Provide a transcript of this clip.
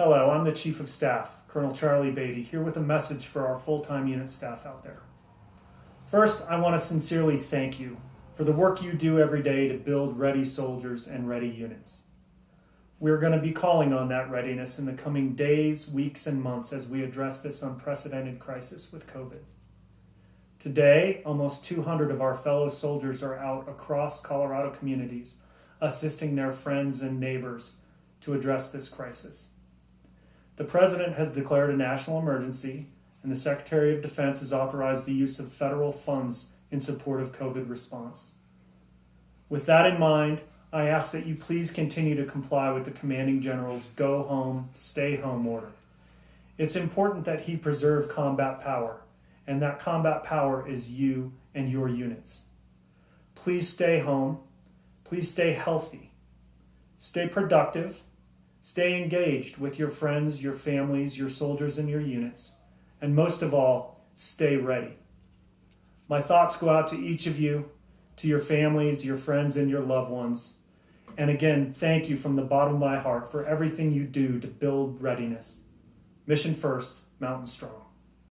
Hello, I'm the Chief of Staff, Colonel Charlie Beatty, here with a message for our full-time unit staff out there. First, I want to sincerely thank you for the work you do every day to build ready soldiers and ready units. We're going to be calling on that readiness in the coming days, weeks, and months as we address this unprecedented crisis with COVID. Today, almost 200 of our fellow soldiers are out across Colorado communities assisting their friends and neighbors to address this crisis. The President has declared a national emergency, and the Secretary of Defense has authorized the use of federal funds in support of COVID response. With that in mind, I ask that you please continue to comply with the Commanding General's go home, stay home order. It's important that he preserve combat power, and that combat power is you and your units. Please stay home Please stay healthy, stay productive, stay engaged with your friends, your families, your soldiers, and your units, and most of all, stay ready. My thoughts go out to each of you, to your families, your friends, and your loved ones. And again, thank you from the bottom of my heart for everything you do to build readiness. Mission first, Mountain Strong.